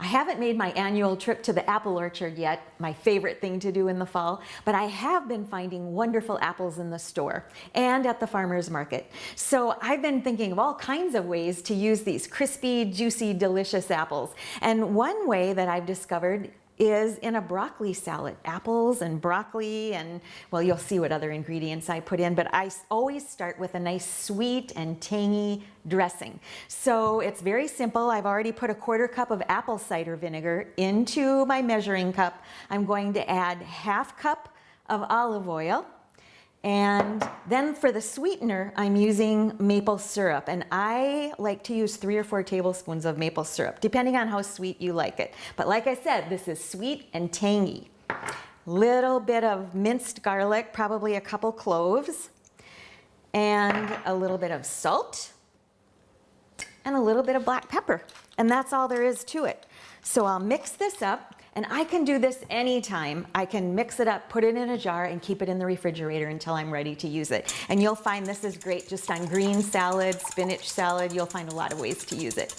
I haven't made my annual trip to the apple orchard yet, my favorite thing to do in the fall, but I have been finding wonderful apples in the store and at the farmer's market. So I've been thinking of all kinds of ways to use these crispy, juicy, delicious apples. And one way that I've discovered is in a broccoli salad. Apples and broccoli and, well, you'll see what other ingredients I put in, but I always start with a nice sweet and tangy dressing. So it's very simple. I've already put a quarter cup of apple cider vinegar into my measuring cup. I'm going to add half cup of olive oil, and then for the sweetener, I'm using maple syrup. And I like to use three or four tablespoons of maple syrup, depending on how sweet you like it. But like I said, this is sweet and tangy. Little bit of minced garlic, probably a couple cloves, and a little bit of salt, and a little bit of black pepper. And that's all there is to it. So I'll mix this up and I can do this anytime. I can mix it up, put it in a jar, and keep it in the refrigerator until I'm ready to use it. And you'll find this is great just on green salad, spinach salad. You'll find a lot of ways to use it.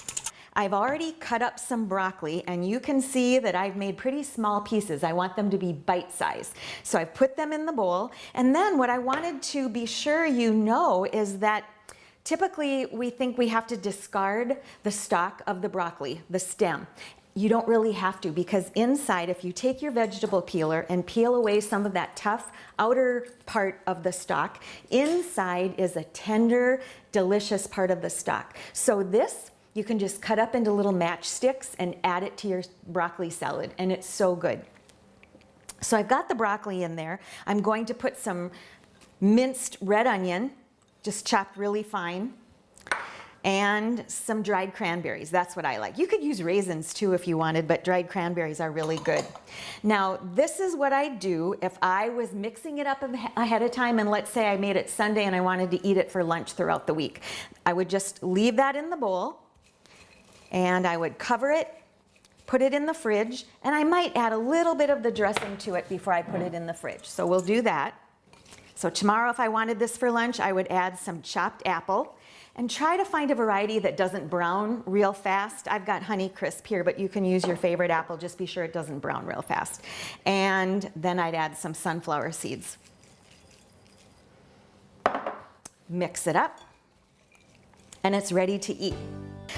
I've already cut up some broccoli and you can see that I've made pretty small pieces. I want them to be bite-sized. So I've put them in the bowl. And then what I wanted to be sure you know is that Typically, we think we have to discard the stalk of the broccoli, the stem you don't really have to because inside, if you take your vegetable peeler and peel away some of that tough outer part of the stalk, inside is a tender, delicious part of the stalk. So this, you can just cut up into little matchsticks and add it to your broccoli salad and it's so good. So I've got the broccoli in there. I'm going to put some minced red onion, just chopped really fine and some dried cranberries. That's what I like. You could use raisins too if you wanted, but dried cranberries are really good. Now, this is what I do if I was mixing it up ahead of time and let's say I made it Sunday and I wanted to eat it for lunch throughout the week. I would just leave that in the bowl and I would cover it, put it in the fridge, and I might add a little bit of the dressing to it before I put it in the fridge. So we'll do that. So tomorrow if I wanted this for lunch, I would add some chopped apple and try to find a variety that doesn't brown real fast. I've got Honeycrisp here, but you can use your favorite apple. Just be sure it doesn't brown real fast. And then I'd add some sunflower seeds. Mix it up, and it's ready to eat.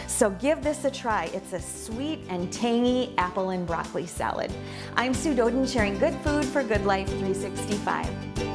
So give this a try. It's a sweet and tangy apple and broccoli salad. I'm Sue Doden sharing good food for good life 365.